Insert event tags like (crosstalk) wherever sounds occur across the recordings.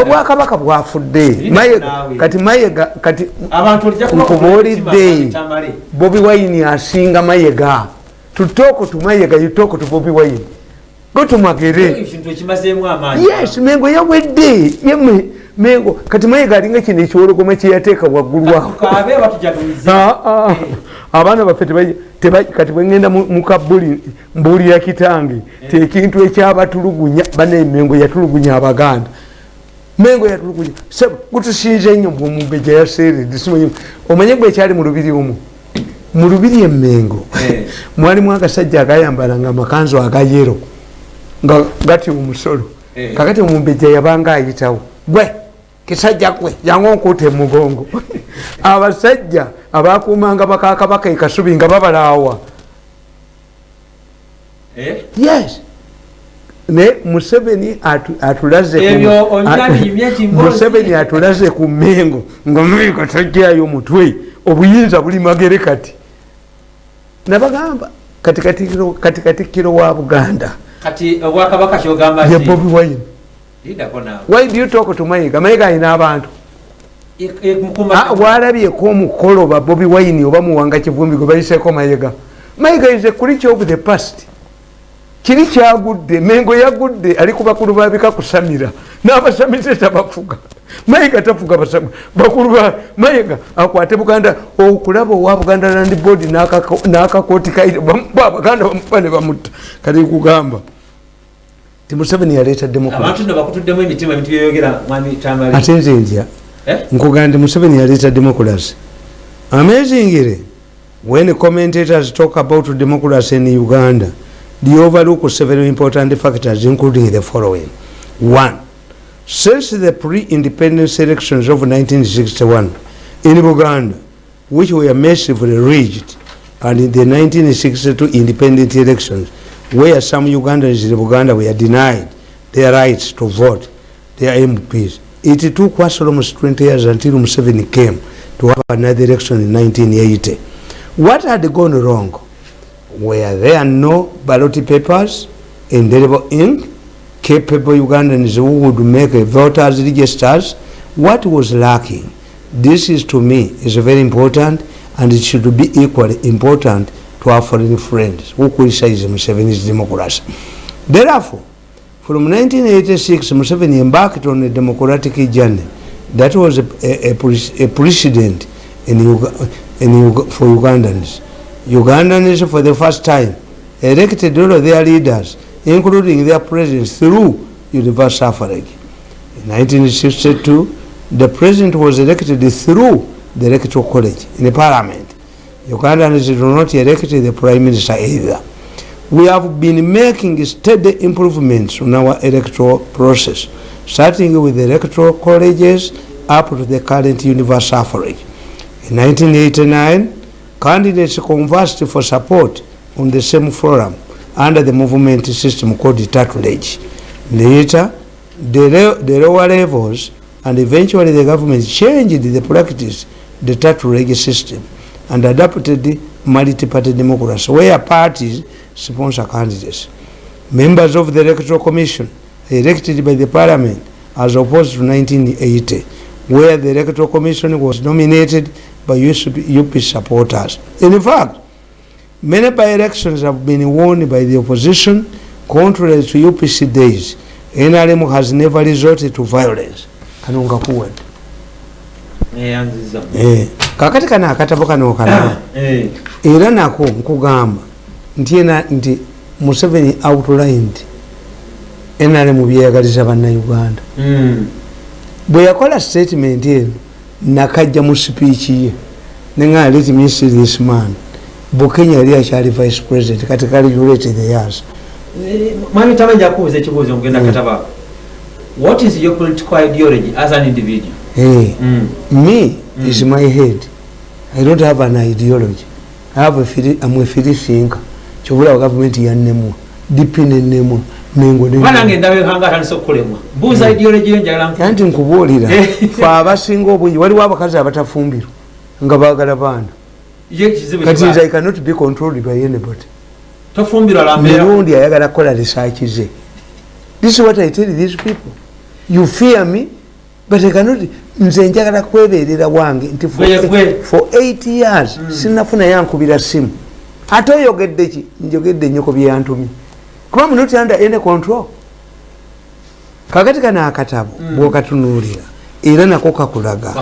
obwakabaka bwafudde. Kati mayega kati nkubuulidde bobi wayini asinga mayega tutooko tumayega yutooko tu bobi wayini gotumagere yes mengo yawedde. Yemwe mengo kati mayega alinga kino ekiwologoma kyeyateeka waggulu awo ah, ah. abaana baffe kati bwegenda mukabuli mbuulira kitange eh. tekintu ekyabatulugunya banemengo yatulugunya abaganda mengo yatulugunya gutusinze nnyo mumbeja yaseredde simanyi omanye gwe ekyali mu lubiri omu mu lubiri emengo eh. mwalimu agasajja agayambalanga amakanzu agayero nga gati omusolo eh. kakati omumbeja yabanga ayitawo. Gwe kisajja gwe jangu nkuuta emugongo (laughs) abasajja abakumanga bakakabaka ekasubi nga babalaawa eh? yes ne museveni atulazemuseveni atulaze ku mengo nga amerika tajjayo mutwe obuyinza buli magere kati. Nabagamba katikatikiro wa buganda? Ye bobi wine. Why do you talk to mayiga? Mayiga ayina abantu. Ah, walabyeko omukolo ba bobi wine oba muwanga kivumbi gwe bayiseko mayiga. Mayiga is a creature of the past kiri kyagudde mengo yagudde ali ku bakulu babika kusamira. N'abasamize tabafuga. Mayiga tafuga bakulu ba mayiga akwate buganda okulaba owa buganda land board n'akakooti kaire abaganda bamuba ne bamutta. Kati kugamba ti museveni yaleeta demokraate nze ndya eh? nkugaa nti museveni yaleeta democracy. Amazingire when commentators talk about democracy in uganda they overlook several important factors including the following one since the pre-independence elections of 1961 in buganda which were massively rigged and in the 1962 independent elections where some Ugandans in Uganda were denied their rights to vote, their MPs. It took us almost 20 years until Museveni came to have another election in 1980. What had gone wrong? Were there no ballot papers, indelible ink, capable Ugandans who would make voters registers? What was lacking? This is to me is very important and it should be equally important to our foreign friends who criticize Museveni's democracy. Therefore, from 1986, Museveni embarked on a democratic journey that was a, a, a, a precedent in Uga, in Uga, for Ugandans. Ugandans, for the first time, elected all of their leaders, including their president, through universal suffrage. In 1962, the president was elected through the electoral college in the parliament. Ugandans do not elect the prime minister either. We have been making steady improvements on our electoral process, starting with the electoral colleges up to the current universal suffrage. In 1989, candidates conversed for support on the same forum under the movement system called tutelage. Later, the, the lower levels and eventually the government changed the practice, the tutelage system and adopted multi-party democracy where parties sponsor candidates. Members of the electoral commission elected by the parliament as opposed to 1980 where the electoral commission was nominated by UP supporters. In fact, many by-elections have been won by the opposition contrary to UPC days. NRM has never resorted to violence. Kanunga kuwe. Eh, kakati kana akatabo kano kana (coughs) eh. era nako nkugamba nti ena nti museveni outlined enale mu byeyagaliza bannayuganda mm. bwe yakola statement eno nakajja mu sipiiki ye. Neŋaa let me see this man. Bukenya yali akyali vice president kati kali ulete the yas mwami tamanyi akubuza ekibuuzo mugenda kataba. What is your political ideology as an individual? Hey, mm. me mm. is my head. I don't have an ideology. I have a free, I'm a free thinker. Kyobula wa government yannemwa dipi nennemwa mengoanti nkubuulira fe abasinga obungi waliwo abakazi abatafumbirwa nga bagala baana. Kati nze i cannot be controlled by anybody. Mirundi ayagala kukola research ze this is what i tell these people. You fear me but I cannot nze njagala kweberera wange nti for, Gwe, gwe. for 8 years mm. sinafuna yankubira simu. Ate oyogedde ki? Njogedde nyoko byeyantumye kuba munoti under any control. Kakati kana akatabo mm. bwokatunuulira era nako kakulaga.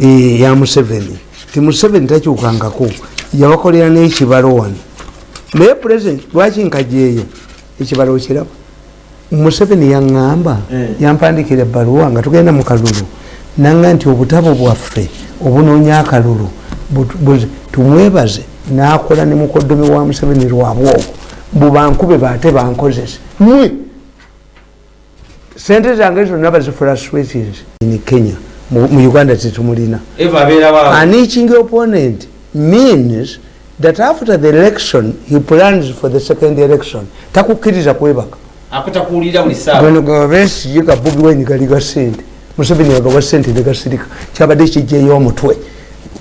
Eh, ya museveni. Ti museveni takyukangako yabakolera n'ekibalo wano naye president lwaki nkajeeyo ekibalo okiraba museveni yaŋŋamba Eh. yampandikira ebbaluwa nga tugenda mu kalulu. Nanga nti obutabo bwaffe obunoonya akalulu tumwebaze nakola ne mukoddomi wa museveni lwabwe ogwo bubankube baate bankozese. Mwe! Sente zange zonna bazifrustratins in kenya mu uganda tetumulina. An eaching opponent means that after the election he plans for the second election. Takukkiriza kwebaka. Akutakuwulira buli ssaawa gano gabesi ga bobi wine gali ga sente. Museveni yagawa sente negasirika kyabadde kijjeyo omutwe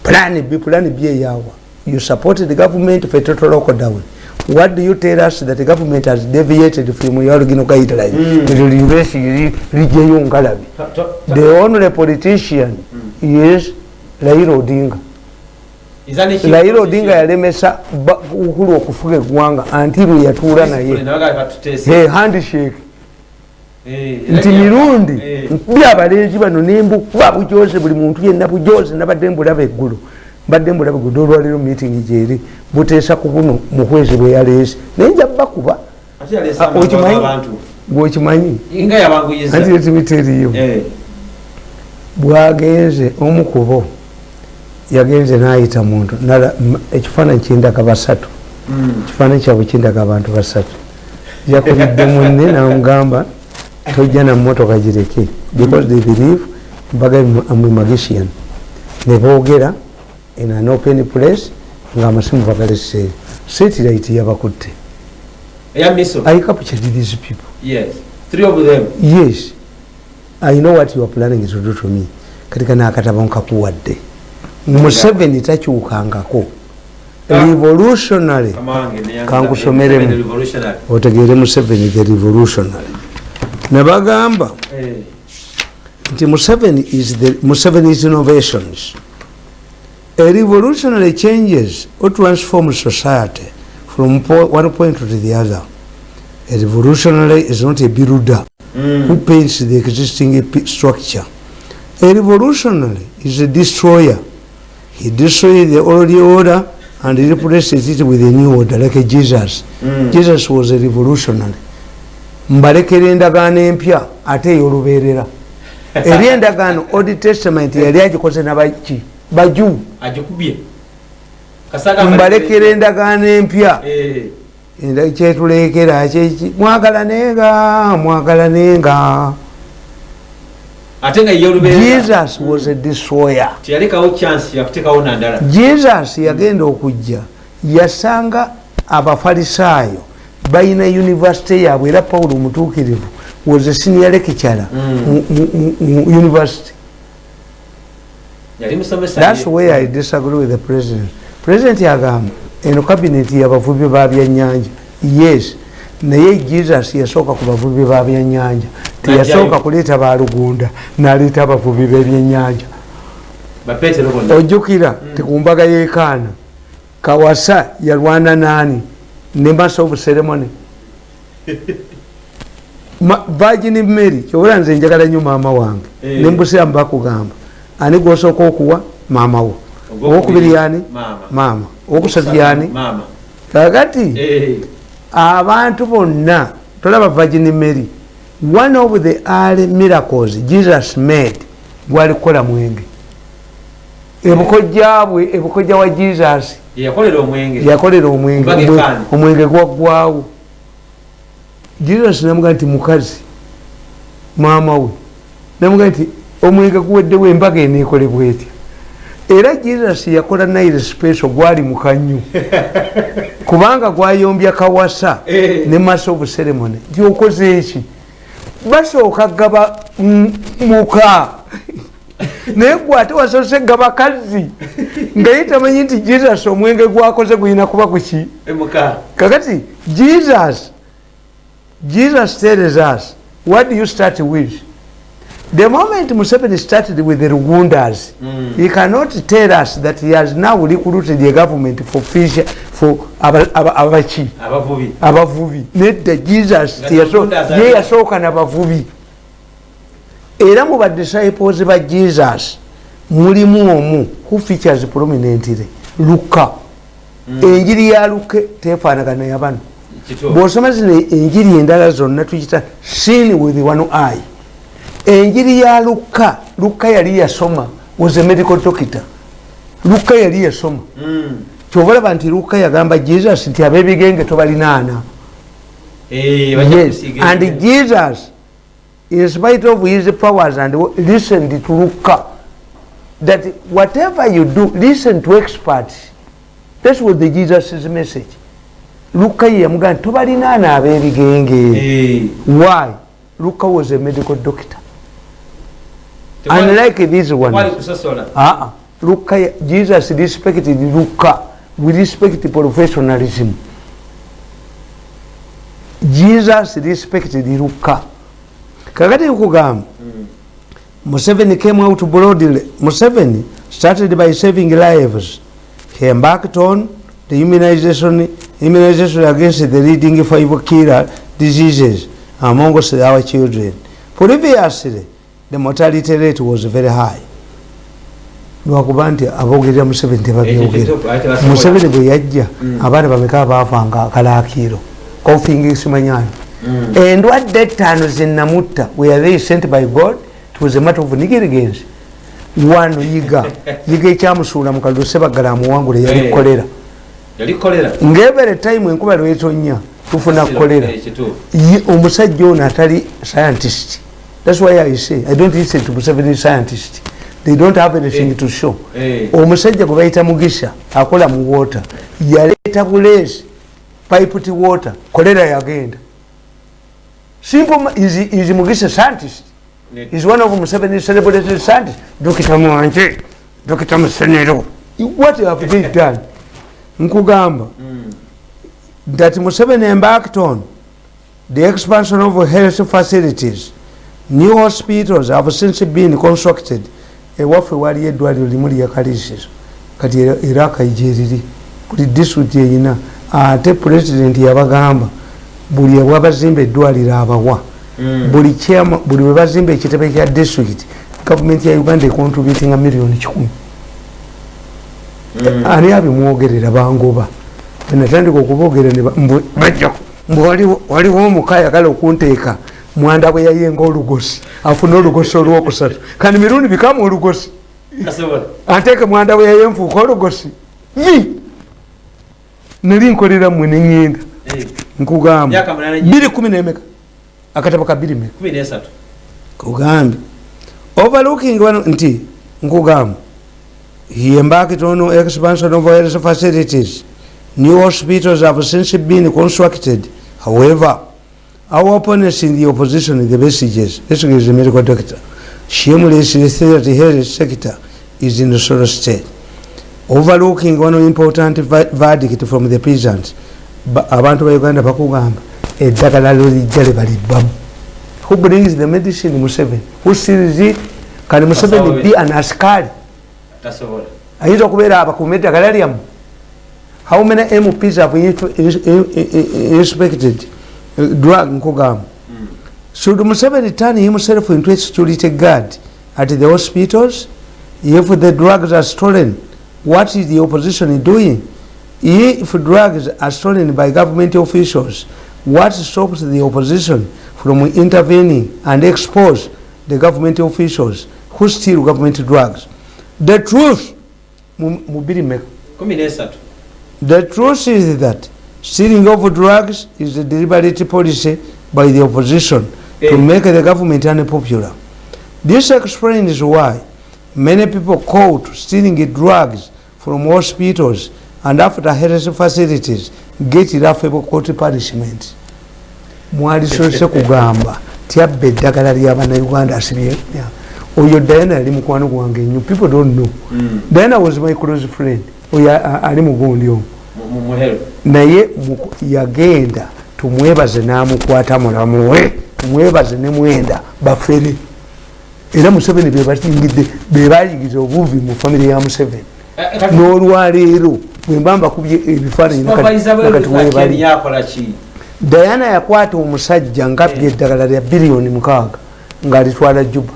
plan b plan b eyawa. You support the government for a total lockdown what do you tell us that the government has deviated from your original guideline Mm. libesi lijjeyo ngalabi To- to- the only politician is odinga. Is chief laira politician? odinga yalemesa ukulu okufuga eggwanga anti lwe yatuula naye. Hey, handshake. Nti mirundi Eh, nkubya abalenzi bano nembukuba bujoze buli muntu yenna bujoze nabadde mbulaba eggulu mbadde mbulaba eggulu olwaliro meeting gyeri buteesa ku buno mukwezi bwe yaleese naye nja bakuba. Yaleesa Ah, anti etimiteriyo Eh, bwagenze omukubo yagenze nayita muntu. Ekifaananyi kindaga basatu. Mm. ekifaananyi kyabwe kindaga abantu basatu. Yakubidde munne (laughs) namugamba tojja na motoka gireke because they believe mbaga amwe magician. Nebogera in an open place nga amasimu bagaleseeyo satellite yabakutte i captured these people. Yes. Three of them. Yes. I know what you are planning to do to me. Katika nakatabo nkakuwadde museveni takyukangako. Ah. revolutionary. Kankusomeremu. eh, revolutionary. otegeere museveni the revolutionary. Nebagamba Eh, nti museveni is the museveni's innovations a revolutionary changes or transforms society from one point to the other. A revolutionary is not a builder mm. who paints the existing structure. A revolutionary is a destroyer. He destroys the old order and replaces it with a new order like a jesus. Mm. jesus was a revolutionary. Mbalekera endagaano empya ate ey'olubeerera. (laughs) Eri endagaano old testament yali agikoze nabaki baju. Agikubye mbalekera endagaano empya. Eh, kyetulekera kyeki mwagalanenga mwagalanenga ate nga ye olubeerera. Jesus was a destroyer. Jesus yagenda okujja. Yasanga abafalisaayo balina univesity yaabwe era pawulo omutuukirivu was a senior lecturer Mm. mu- university thats where i disagree with the president. President yagamba eno cabinet yabavubi ba byannyanja yes. Naye jesus yasooka ku bavubi ba byannyanja teyasooka kuleeta balugunda naleeta abavubi b'ebyennyanja bapetero bonna ojjukira tikumbaga yekaana kawasa yalwana naani ne master of ceremony. (laughs) Virgin mary kyobula nze njagala nnyo maama wange. Eh. nembusiramu bakugamba ani gwosooka okuwa? Maama wo. Owokubiri yani Maama. owokusatu yani kakati Eh, abantu bonna tolaba virgin mary one of the early miracles jesus made gwali kukola mwenge. Ebukojja bwe ebukojja wa jesus yakolera omwenge. omwenge gwaggwawo jesus namuga nti mukazi maama we. Namuga nti omwenge guweddewo embaga eneekolebwa etya era jesus yakola naire special gwali mukanyu (laughs) kubanga gwayombya kawasa Eh. ne master of ceremony. Nti okoze eki basooka gaba muka. Naye gwe ate wasoose gaba kazi nga ye tamanyi nti jesus omwenge gwakoze gulina kuba kuki emuka kakati jesus jesus tells us what do you start with the moment museveni started with the rugundas Mm. he cannot tell us that he has now recruited a government for fisher for aba- aba- abaki abavubi nedda jesus ye yasooka nabavubi era mu badisciples ba jesus mulimu omu who features prominently. Luka. Enjiri ya luke tefaanagana yabano bwosoma zino enjiri endala zonna tukita sin with one eye enjiri ya luka luka yali yasoma was a medical doctor. Luka yali yasoma. Mm. kyobalaba nti luka yagamba jesus nti abebigenge tobalinaana. Bajja yes. and jesus in spite of his powers and listened to luka. That whatever you do listen to experts. That was the jesus message. Luka ye yamugamba nti tobalinaana abebigenge. Eh, why? Luka was a medical doctor unlike these ones kusosola Ah, luka ye- jesus respected luka we respect professionalism. Jesus respected luka kakati nkugamba museveni came out broadly museveni started by saving lives. He embarked on the immunization immunization against the leading five killer diseases amongst our children. Previously the mortality rate was very high. Lwakuba nti abogerera museveni tebabyogera museveni bwe yajja Mm. abaana bameka baafanga kalakiro kofing simanyanyi Mm. endwadde ettaano zenamutta they sent by god it was a matter of negligence. Wano yiga (laughs) yiga ekyamusuula mu kaliro sebagala amuwangula yali Eh. kolera. yali kolera? Ng'ebere time enkuba lwetonya tufuna kolera. omusajja ono atali scientist thats why i say i don't listen to museveni scientist. They don't have anything Eh. to show. Eh. omusajja gwe bayita mugisha akola mu water. Yaleeta buleesi pipet water kolera yagenda. Simple is, is mugisha scientist? Is one of museveni celebrated scientist? Dokita mwanje dokita musenero. What have they done? Nkugamba. Mm. that museveni embarked on the expansion of health facilities new hospitals have since been constructed ewaffe waliyo eddwaliro limu lyakalisizo kati era akaijiriri buli disitulikiti eyina ate pulezidenti yabagamba buli ewabazimba eddwaliro abawa Mm. buli chairman- buli webazimba ekitebe kya disitulikiti gavumenti ya uganda ekontributinga miliyoni kikumi Mm. ani abimwogerera bangoba enatandika ba- mbwe waliwo omuka ayagala okunteeka mwanda bwe yayenga olugosi afune olugosi olwokusatu. Kandi mirundi bikamu olugosi? Anteeke mwanda bwe yaye nfuuka olugosi? Mi nali nkolera mmwe neŋŋenda Eh, nkugamba. Biri kumi nemeka? Akatabo ka biri meka. Kugambe overlooking wano nti nkugamba he embarked on expansion of health facilities. New hospitals have since been constructed. However our opponents in the opposition the messages is the medical doctor shamelessly say that the health sector is in a sort state overlooking one important verdict from the peasants Ba- abantu ba uganda bakugamba eddagala lolijja lebalibbamu who brings the medicine museveni who seals it kani museveni Basawo be. an askari tasobola ayinza okubeera abakuuma eddagala lyamu how many mps have ins- ins- in- inspected uh, drug nkugamba. Should museveni turn himself into a security guard at the hospitals? If the drugs are stolen what is the opposition doing? If drugs are stolen by government officials what stops the opposition from intervening and expose the government officials who steal government drugs? The truth mu- mu biri mmeka? kumi nesatu The truth is that stealing of drugs is a deliberate policy by the opposition to Eh. make the government unpopular. This explains why many people caught stealing drugs from hospitals and after health facilities get laughable court punishment. mwalisose kugamba tyabba eddagala ly'abannayuganda asibye oyo diana yali mukwano gwange nnyo people don't know Mm. diana was my close friend oyo ali mugundi omu naye yagenda tumwebaze n'amukwata mulamu we tumwebaze ne mwenda bafere era museveni bebatingidde bebayigiza obuvi mu famire ya museveni. Eh, eh, n'olwaleero bwemba mbakubye ebifaananyi nakati webali dayana yakwata omusajja ngabya eddagala lya biliyoni mukaaga ng'alitwala juba.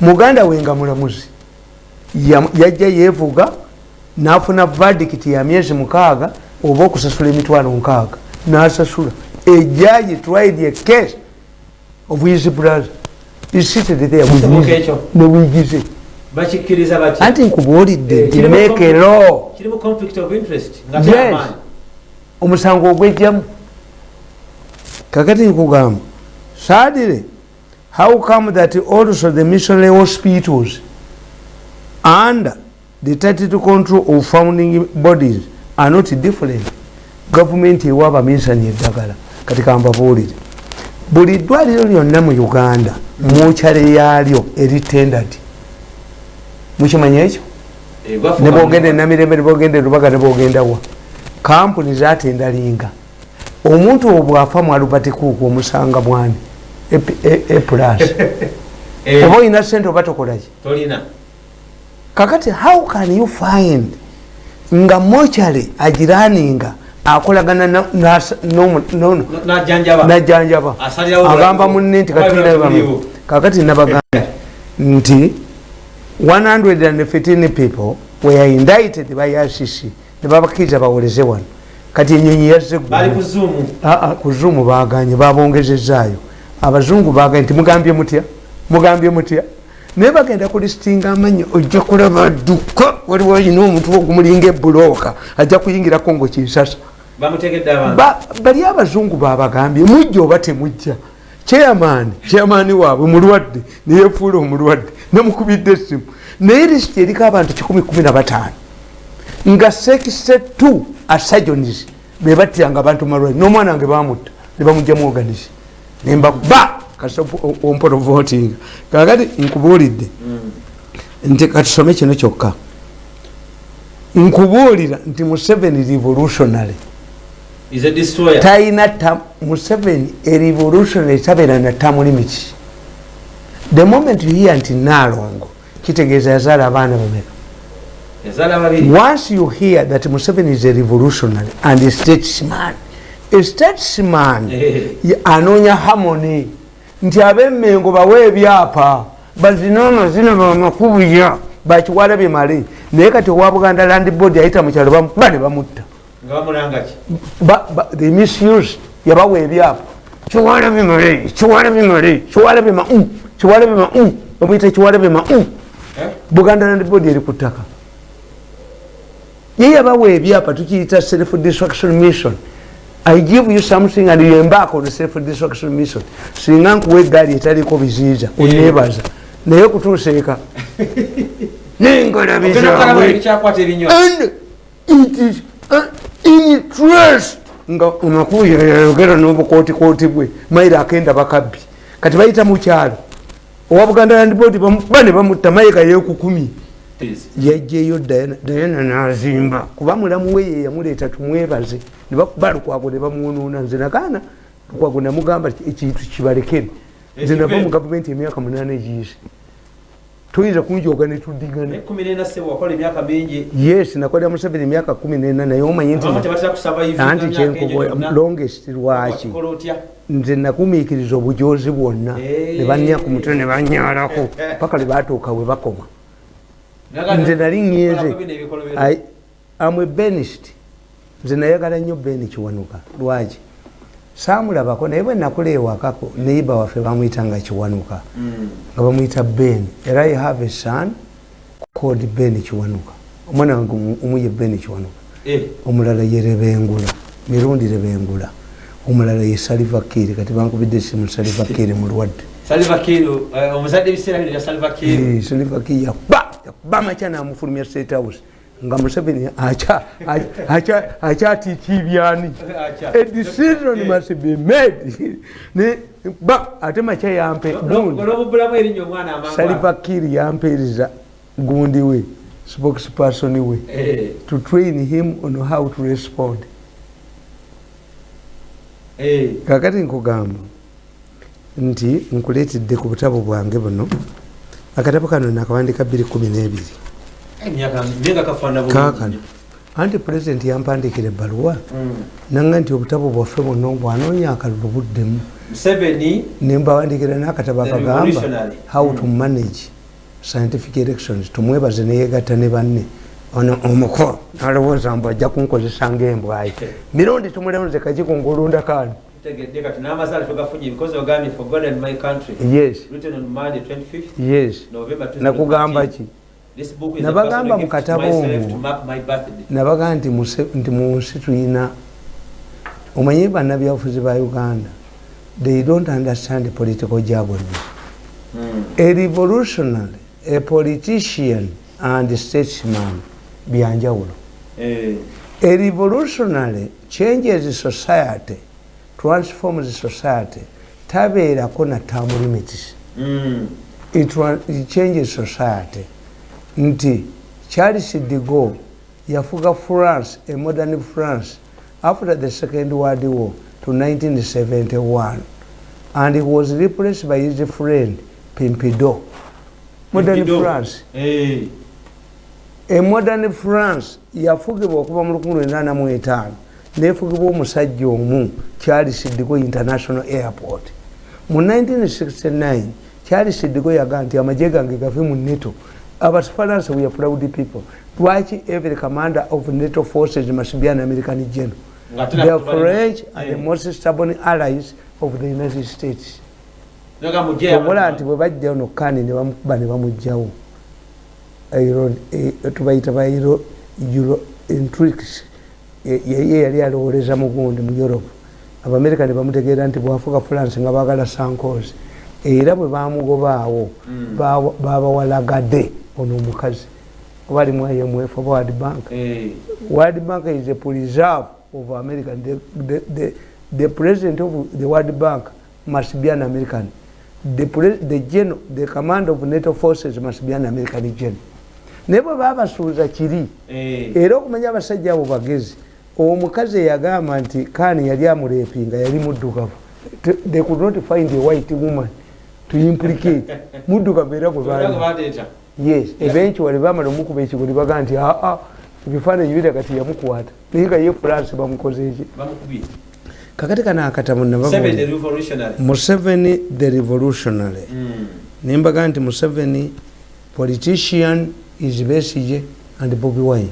Muganda we nga mulamuzi Ya- yajja yeevuga n'afuna vadikiti ya myezi mukaaga oba okusasula emitwalo nkaaga n'asasula. Ejaji tried a case of his brother. Is seated there ne wigize. Anti nkubuulidde Eh, a interest nga Yes. omusango ogwejjamu kakati nkugamba sadire how come that also the missionary hospitals under the title control of founding bodies are not different. Gavumenti ewa abaminsani eddagala kati kambabuulire buli ddwaliro lyonna mu uganda mukyale yaalyo eri tendard mukimanya ekyo? Eh, nebogenda enamirembe nebogenda erubaga nebogendawa kampuni zatendalinga omuntu obwo bwafa mu alubatikuuku omusanga bwani epulas (laughs) Eh, oba olina sente oba tokolaki kakati how can you find nga mochale agiraninga akolagana najjanjaba agamba munne nti kakati nabagamba nti 115 people were indicted by rcc nebabakiriza bawoleze wano. Kati enyonyi yazze ku zuumu Ah, ah, baganye babongezezaayo abazungu baganye timugambye mutya? Mugambye mutya naye bagenda kulistinga amanyi ojja kulaba dduka waliwo yina omuntu ogumulinga ebulooka ajja kuyingirako ngo kinsasa. Bamutegedde abantu? Ba- bali abazungu babagambye mujja oba temujja. Chairman chairman waabwe mulwadde neyefuula omulwadde namukubidde essimu. Naye lisiti eriko abantu 115 nga sekise t asajonis bebattiranga abantu malwali n'omwana wange bamutta nebamugjamu organisi nembakuba ompolo voting. Kakati nkubuulidde nti katusome kino kyokka. Nkubuulira nti museveni revolutionary. Talina ta- museveni erevolutionary tabeera na term limit. The moment you hear nti nalongo kitegeeza yazaala abaana bameka. Once you hear that museveni is a revolutionary and a statesman a statesman (laughs) anoonya harmony nti abemmengo bawe ebyapa bazina amazina bamakubuya bakiwala bimale naye kati owa buganda land board ayita mukyalo bamukuba ne bamutta. The misuse yabawa ebyapa. Kiwala bimale kiwala bimale kiwala bima mm, kiwala bima mm, obuyita kiwala bima mm. Eh? buganda land board eri ku ttaka. Ye yabawa ebyapa tukiyita self destruction mission i give you something and you embark on self destruction mission. Singa nkuwa egaali etaliko biziiza oneebaza naye kutuusa eka (laughs) ogenda okulaba nengalabizaabwe ekyakwata ebinywa and it is uh, interest nga omakulu yayogera n'obukootikooti bwe. Mairo akenda bakabbi. Kati bayita mukyalo owa buganda land board bamukuba ne bamutta mayiga yekukumi yajjeyo dayana nazimba. Kuba mulamu we ye yamuleeta tumwebaze. Ne bakuba lukwago ne bamuwonoona. Nze nagaana lukwago namugamba ekintu kibalekere. Nze nava mu gavumenti emyaka munaana egiyise. Toyinza kunjoga netuddigana yes nakolera museveni emyaka kumi nena naye omanyi nti abamu tebatera kusavaivinga anti kyenkuba longest lwaki? nze nagumiikiriza obujozi bwonna. Ne banya ku mutwe ne banyalako (laughs) paka lwe batuuka we bakoma nze nali ŋŋenze I- am a benist. Nze nayagala nnyo beni kiwanuka. Lwaki? Saamulabako naye bwe nakula ewakako neiba waffe bamwyita nga kiwanuka. Nga bamwyita ben. Era i have a son called ben kiwanuka. Omwana wange omu- omu ye ben kiwanuka. Omulala ye rebengula mirundi rebengula. Omulala ye salivakiri kati bankubidde esimu salivakiri mulwadde salivakiro omuzadde ebiseera bino bya salivakiro Eh, salivakiri yakuba yakuba amakya namufulumya state house? Nga museveni acha- acha- akyatikiibyani a decision must be made. Ba ate makya yampe salivakiri yampeereza gundi we spokesperson we Eh, to train him on how to respond. Eh, kakati nkugamba nti nkuleetedde ku butabo bwange buno akatabo kano nakawandika 212 kakano anti pulezidenti yampandikira ebbaluwa Mm. nanga nti obutabo bwaffe bwonna bwanoonya akalulu buddemu. Nembawandikira nakatabo akagamba how to manage scientific elections. Tumwebaze neyegatta ne banne. Ono omukolo nalowooza mbu ajja kunkozesa ngaembwayi (laughs) mirundi tumulonze kakiko ngaolundakano tegedde kati n'amasaala togafunye because ogambye for God and my country yes written on Monday 25th yes November 2014. nakugamba ki This book is Nabagamba a to myself omwo. to mark my birthday. nabaga nti muse- nti mu nsi tulina omanye bannabyabufuzi ba uganda they don't understand political jargons Mm. a revolutionary a politician and statesman byanjawulo Eh, a revolutionary changes society transforms society tabeerako na term limits mm. it, it changes society nti charles de Gaulle yafuga france a modern france after the second world war to 1971 and he was replaced by his friend Pompidou. modern Pompidou. france Eh, a modern france yafugibwa okuva mu 1985 nefugibwa omusajja omu charles digo international airport. Mu 1969 charles digo yagaa nti amagye gange gave mu neto abafaransa we are proud people. Lwaki every commander of nato forces must be an american general? The french are the Eh, most stubborn allies of the united states. Obola nti bwe bajjayo nokani ne bamukuba ne bamugjawo. Euro- e- tubayita ba euro intrix yeye yali alowoleza mugundi mu europe. Abamerika ne bamutegeera nti bwafuka france nga bagala sankos era bwe bamugobaawo Mm. bawa- babawalagadde ono omukazi. Oba ali mu imf oba world bank. Eh, world bank is a preserve of america. The, the, the, the president of the world bank must be an american. The, the, general, the command of nato forces must be an american general naye bwe babasuuza kiri eh, era okumanya abasajja abo bagezi omukazi eyagamba nti kani yali amulepinga yali muddugavu. They could not find a white woman to implicate. (laughs) Muddugavu era gwe yes eventually bamala omukuba ekigo ne baga nti aa ebifaananyi biraga ti yamukwata naye nga ye france bamukozeeki bamukubye. Kakati kana akatamu Museveni the revolutionary. Museveni the revolutionary. Mm. nembaga nti museveni politician is besige and bobi wine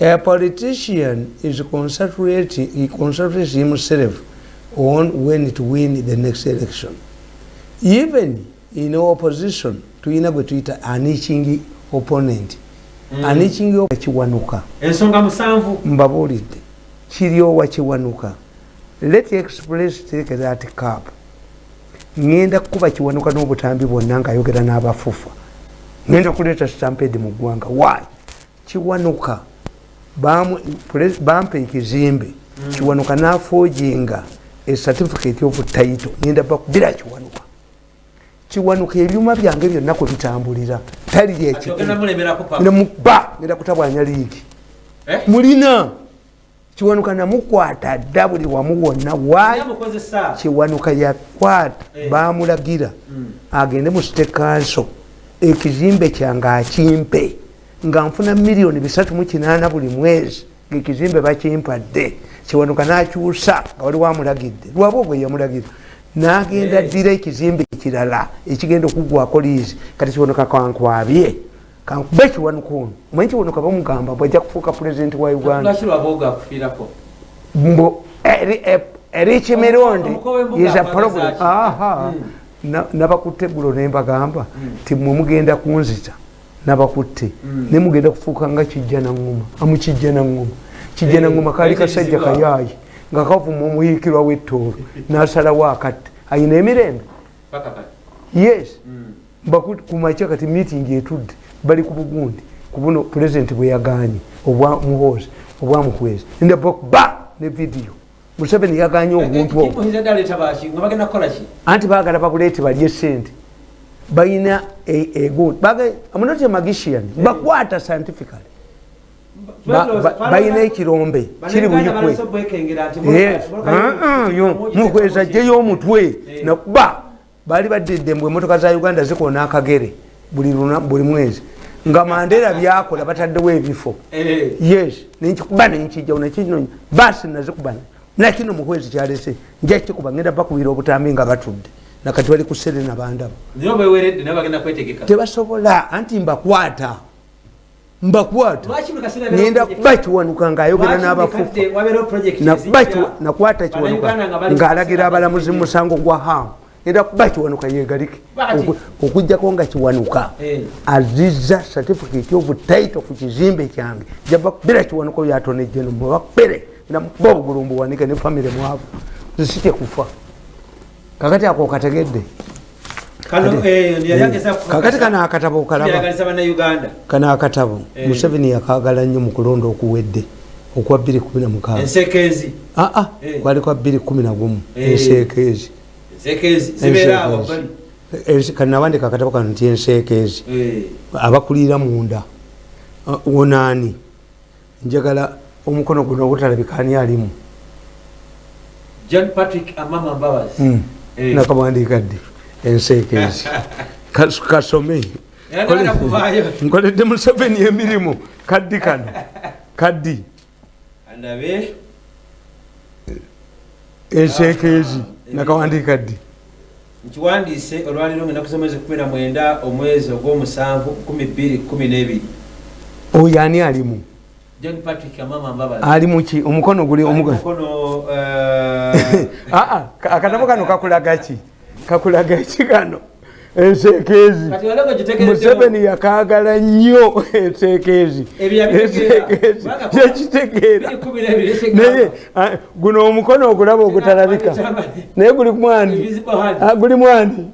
a politician is concentrating, he concentrates himself on when to win the next election. Even in opposition tuyina gwe tuyita aniching opponent. Mm. aniching kiwanuka. Ensonga musanvu. Mbabuulidde. Kiryowa kiwanuka. Let express take that cap. Ŋŋenda kukuba kiwanuka n'obutambi bwonna ngaayogera n'abafufa ŋŋenda kuleeta stamped mu ggwanga. Wayi kiwanuka. bamu- pres- bampa ekizimbe. Kiwanuka n'afoojinga ecertificate of title. Ŋŋenda bakubira kiwanuka. Kiwanuka ebyuma byange byonna kwe bitambulira. Tali nemuba ngenda kutabwanya liigi Eh? mulina. Kiwanuka namukwata dda buli wamu wonna. Yamukozesa. kiwanuka yakwata. Eh. bamulagira Mm. agende mu state council. Ekizimbe kyange akimpe nga nfuna miliyoni bisatu mu kinaana buli mwezi ngaekizimbe bakimpadde kiwanuka nakyusa nga wali wamulagidde lwaba ogwe yamulagira nagenda Eh. ddira ekizimbe kirala ekigenda okugwako liizi kati kiwanuka kankwabye. Kankube kiwanuka ono. Omanyi kiwanuka bamugamba bwajja kufuuka pulezidenti wa uganda? Lwaki lwabooga akufiirako mbu eri- e- eriki mirundi is a problem. Mm. Na- nabakutte eggulo nembagamba Mm. ti mwe mugenda kunzita nabakutte. Mm. ne mugenda kufuuka nga kijja naŋŋuma amukijja naŋŋuma kijja Eh, naŋŋuma kaali kasajja kayaayi nga kavuma omuyiikirwa w'ettoolo n'asalawo akatte ayina emirembe? Yes. Mm. Kumakya kati meeting etudde bali ku bugundi. Kubuno pulezidenti bwe yaganye obwa muhoozi obwamuhwezi ndaba ne vidiyo museveni obwo baki nga bagenda kukola ki? Anti bagala babuleete balye sente balina egundi amunoti magishian bakwata scientifically. Ba- ba- balina ekirombe kiri buyikwe Yes. Yo, muhwezi ajjeyo omutwe nakuba baali badidde mbwe emotoka za uganda zikoona akagere buli mwezi. Nga mandera byakola bataddewo ebifo. Yes nenkikuba nenkijjao nekino basi nazikuba. Nakino mukwezi kyalese nja kikuba ngenda bakubira obutambi nga batudde nakati bali ku serena bandaba tebasobola anti mbakwata. Mbakwata. Ngenda kuba kiwanuka ngaayogera kiwa- nakwata kiwanuka ng'alagira abalamuzi mu musango gwa hamu ngenda kuba kiwanuka yegalike okugjako nga kiwanuka Eh. aziza certificate of title ku kizimbe kyange. Jabakubira kiwanuka oyo atonejeno mubakubire namukuba obugulu mbuwanike ne famire mwavu zisitye kufa kakati ako kategedde? Eh, ku- kakati kano akatabo kano akatabo? Eh. museveni yakagala nnyo mu kulonda okuwedde okwa 216 ensekeezi aa Eh. kwali kwa 211 Eh. enseekeezi. Ensekeezi zibeera awo bali Ense- kanawandika akatabo kano nti enseekeezi. Eh, abakulira munda. Ah, wonaani njagala omukono guno ogutalabikani alimu? John patrick amama mbabazi. Mm. Eh. Nakawandiika ddi enseekeezi (laughs) Kas- kasome nkoledde museveni emirimu kaddi kano (laughs) kaddi andabe. Enseekeezi Ah. nakawandiika ddi nkiwandiise olwaliro ngenda kusoma mwezi 19 omwezi ogw'omusanvu 2212 oyo ani alimu? John patrick amama mbabazi. Ali muki omukono guli omukono (laughs) eh, aa akatabo kano kakulaga ki? Kakulaga ki kano? Olego museveni yakagala nnyo. Kubanga- yakitegeera 12 naye ah, guno omukono ogulaba ogutalabika naye guli mwani? Ah, guli mwani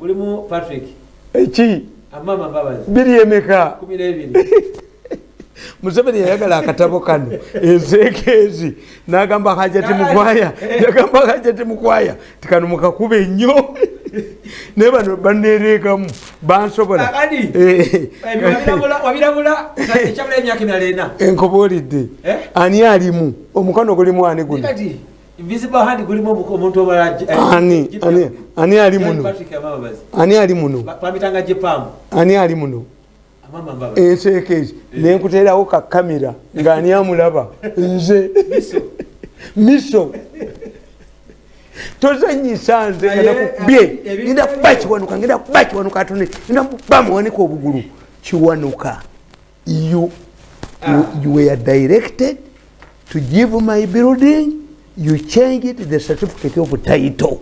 eki mbabazi. Biri emeka? 12 (laughs) museveni yayagala akatabo kano enseekeezi nagamba hajati mukwaya yagamba hajati mukwaya tikano mukakube nnyo naye bano banereekamu bansobola. Kakadi. Eh, enkobolidde Eh? ani alimu? Omukono gulimu ani guno? Eh, ani ali muno? Ani ali muno Amama mbabazi enseekeezi nenkuterawo kakamera ngaani amulaba. (laughs) Nze. Miso. tozanyisa nze ebi- ngenda kuba kiwanuka ngenda kuba kiwanuka atone. Ngenda kuba muwanika obugulu. Kiwanuka. You, you, you were directed to give my building. You changed the certificate of title.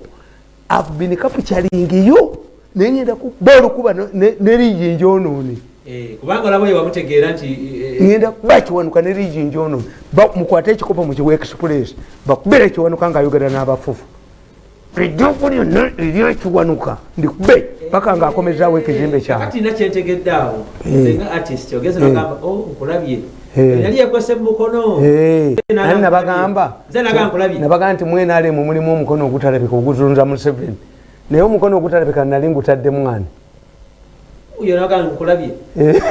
I've been capturing you. Naye ngenda kuba olukuba nerijinja onoone Eh, kubanga olaba oyo wamutegeera nti eh, ngenda kuba kiwanuka nerijinja ono mukwate ekikopo mukiwa express bakubere kiwanuka ngaayogera n'abafufu. Ejjoku lyonna eryekiwanuka ndikube paka ngaakomezaawo ekizimbe nina kyentegedde awo Eh. nga artist ogeze nogamba o nkulabye. Eh. yali mu mukono. Eh, nani nabagamba? Nze nagamba nkulabye. Nabaga nti mwenaalemu mulimu omukono ogutalabika oguzunza museveni. Naye omukono ogutalabika nali ngutadde mwani yo nagamba nkulabye Eh.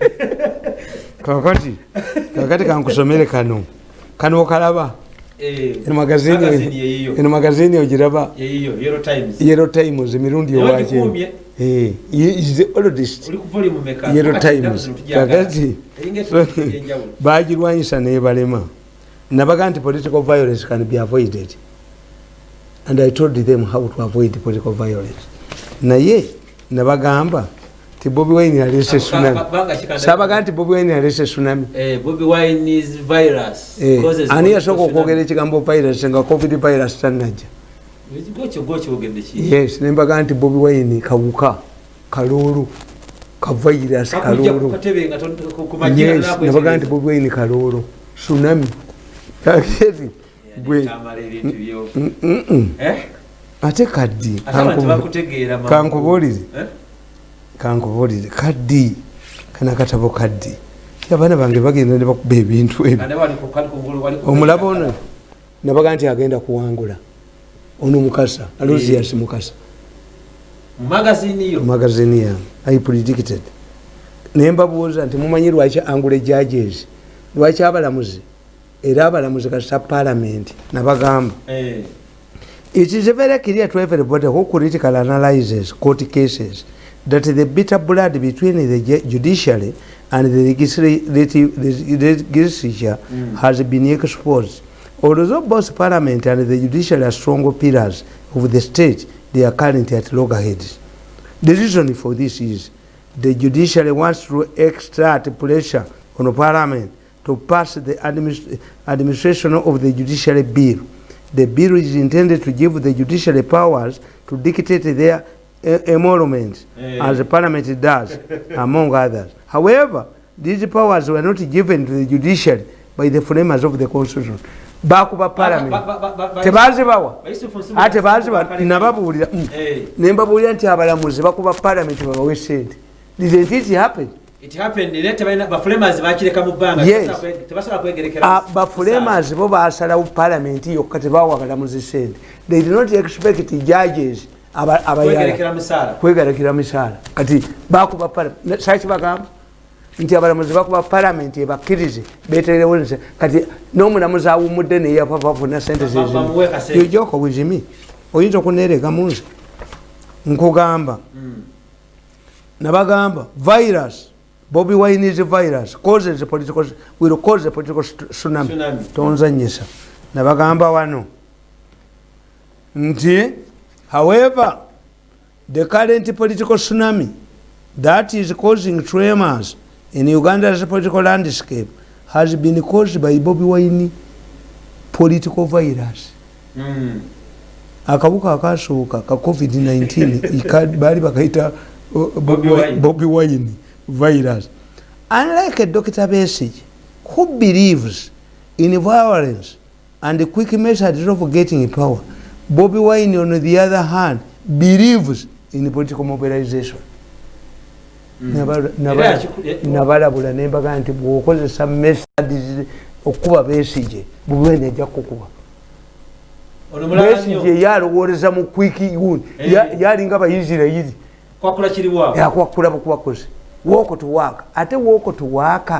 (laughs) kakati kakati kankusomere kano. Kano okalaba. Eh, eno magazini ogiraba Euro Times. Emirundi Nawe owakye gikuumye. is the oldest uli ku volume meka. Yellow Kakati times. tugyagala. kakati bagirwanyisa nebalema. Nabaga nti political violence can be avoided. And i told them how to avoid political violence. Naye nabagamba ti bobi wine alese tsunami. sabaga nti bobi wine alese tsunami? Eh, Eh, ani yasooka okwogera ekigambo virus nga covid virus tanajja yes nembaga nti bobi wine kawuka kaloolo kavirus kaloolo yes nabaga nti bobi wine kaloolo tsunami. Kaketi gwe. Mm, mm, mm. Eh? ate kaddi kankubuulire? Kankubuulire kaddi kana katabo kaddi. Abaana bange bagenda ne bakuba ebintu ebyo Kandi wali ku- kali kungulu, wali ku- omulaba ono nabaga nti agenda kuwangula. Ono mukasa alosias mukasa. Magazini yange i predicted. Naye mbabuuza nti mumanyi lwaki angule judges? Lwaki abalamuzi? Era abalamuzi kasa parliament nabagamba. Eh. it is very clear to everybody who critical analyzes court cases that the bitter blood between the judiciary and the legislative legislature Mm. has been exposed. Although both parliament and the judiciary are strong pillars of the state, they are currently at loggerheads. The reason for this is the judiciary wants to exert pressure on parliament to pass the administ- administration of the judiciary bill. The bill is intended to give the judiciary powers to dictate their emoluments Eh. as the parliament does, (laughs) among others. However, these powers were not given to the judiciary by the framers of the constitution. bakuba parliament. Ba- ba- ba- ba- ba- tebazibawa Bayusufu Nsubu- ate baziba Bakale- nababuulira mm. Eh, nembabuulira nti abalamuzi bakuba parliament babawe sente didn't it happen kwegerekera Ah, bafulemers bo basalawo parliament yokka tebawa balamuzi sente they did not expect judges kwegalakira misaala. Kati bakuba saki bagamba? Nti abalamuzi bakuba parliament ebakkirize beterewo kati n'omulamuzi awumudde neyafa bafuna sente zezimijoko wizimi oyinza okunereka munsi nkugamba. Mm. nabagamba virus bobi wine is virus. Causes political will cause a political Tsunami. tonzanyisa nabagamba wano. Nti however the current political tsunami that is causing tremors in uganda's political landscape has been caused by bobi wine political virus Mm. akabuka akasooka ka covid-19 (laughs) ika- baali bakaita uh, Bobi Wine. virus unlike dr besage who believes in violence and quick methods of getting power bobi wine on the other hand believes in political mobilization. Mm. Nabalabula nembaga nti bwokozesa methods okukuba besige bobi wine ajja kukuba. Besige yalowoleza mu kwiki uni Eh. yalinga abaisirairi kwakula kiriwaako yakwakula bukubakozi walk to work ate walk to work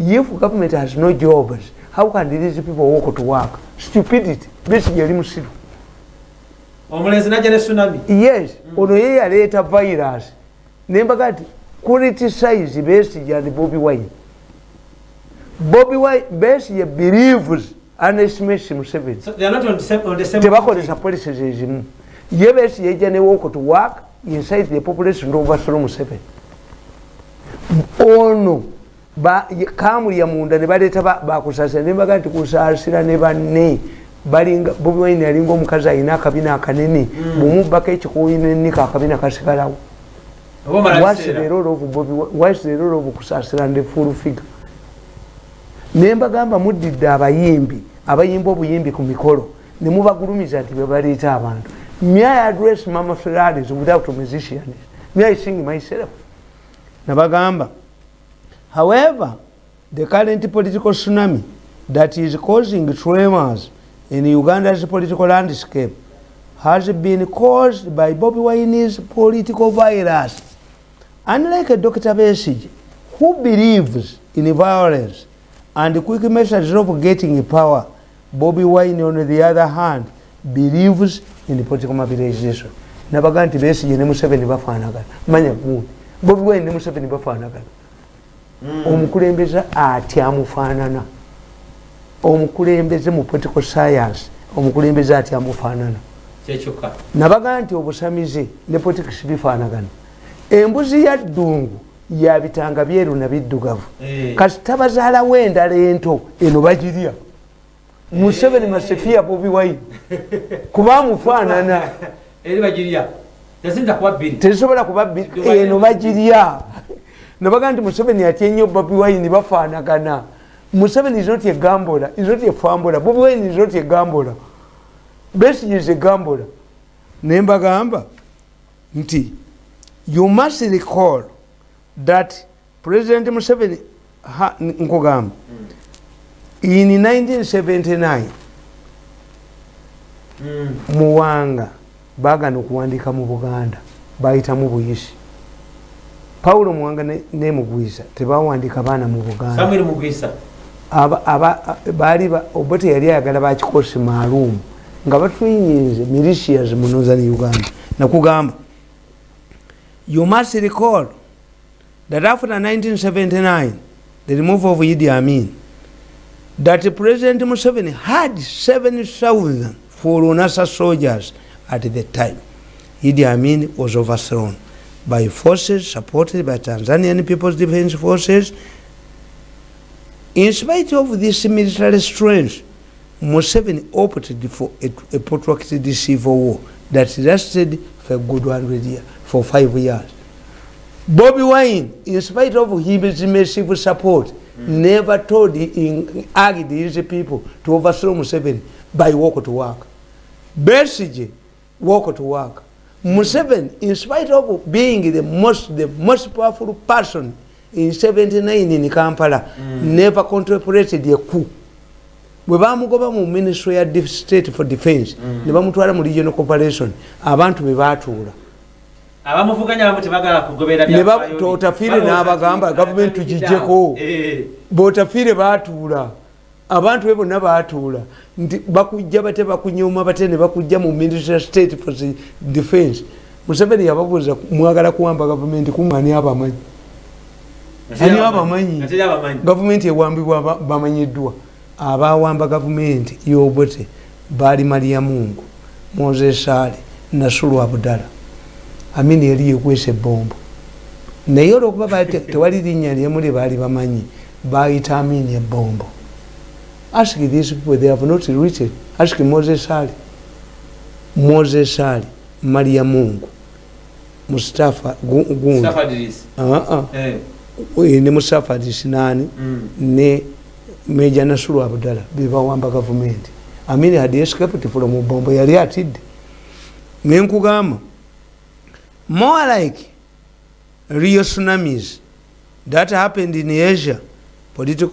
if government has no jobs how can these people walk to work stupidity. Besige yali musiru omulenzi najja ne tsunami. Yes ono ye yaleeta virus. Nembaga nti criticize besige and bobi wine. Bobi wine besige believes underestimates museveni tebakozesa policies ezimu. Ye besi yejja ne walk to work inside the population to overthrow museveni ono kamulya munda ne baleeta ba- bakusasira. Nembaga nti kusaasira ne banne balinga bobi wine yalinga omukazi alina akabina akanene bwemubbako ekikuuyi nenika akabina kasigalawo. Role of kusaasira ne full figure? Nembagamba muddidde abayimbi abayimba obuyimbi ku mikolo ne mubagulumiza nti bebaleeta abantu. May address mama ferraris without musicians may sing myself? Nabagamba however the current political tsunami that is causing tremors in uganda's political landscape. Has been caused by bobi wine's political virus. Unlike dr. Besige who believes in violence and quick methods of getting power bobi wine on the other hand believes in political mobilization. Nabaga nti besige ne museveni bafaanagana manya gundi bobi wine ne museveni bafaanagana omukulembeze atya amufaanana omukulembeze mu political science omukulembeze atya amufaanana kyekyokka nabaga nti obusamize ne politics bifaanagana. Embuzi ya ddungu yabitanga byeru na biddugavu. Eh. kasita bazaalawo endala ento eno bagirya. Museveni masefiya bobi wine. (laughs) Kuba amufaanana (laughs) tezisobola kuba eno bagirya. Nabaga nti museveni atya ennyo bobi wine bafaanagana museveni is not a gambola is not a fambola bobi wine is not a gambola. Besige is a gambola. Nembagamba nti you must recall that president museveni ha- nkugamba in 1979 Mm. muwanga bagana okuwandika mu buganda bayitamu buyisi. Pawulo muwanga ne- nemugwisa tebawandika baana mu buganda samuel mugwisa Aba- aba- baali ba- oba teyali ayagala bakikosi maalumu nga batwinyinze militias mu northern uganda nakugamba you must recall that after 1979 the removal of idi amin that president museveni had 7000 forunasa soldiers at the time. Idi amin was overthrown by forces supported by tanzanian people's defense forces in spite of this military strength museveni opted for a, a protracted civil war that lasted for a good 100 years for five years. Bobby wine in spite of his massive support mm. never told in urged his people to overthrow museveni by walk to work. Besige walk to work. Museveni in spite of being the most the most powerful person in 79 in kampala mm. never contemplated a coup. Bwe bamugoba mu ministry ya state for defense mm. ne bamutwala mu regional corporation abantu be batuula otafiire n'abagamba gavumenti tugijjeko bwotafiire batuula abantu be bonna batuula nti bakujja bate bakunyuma bate ne bakujja mu ministry state for defense. Museveni yababuuza mwagala kuwamba gavumenti kumani abamanyi ani abamanyi gavumenti ewambibwa bamanyiddwa. Abawamba gavumenti yobote baali maria mungu mozesaali nasulu abudala. Amini yali yekwesa ebombo naye olwokuba tewali linnya lyemuli baali bamanyi bayita amini ebombo ask these people they have not written. Ask mozesali mozesali maria mungu. Mustafa gundi ne mustafa disinani ne meja nasulu abdala bebawamba gavumenti amini had escaped from bombo yali atidde nenkugamba more like real tsunamis that happened in asia political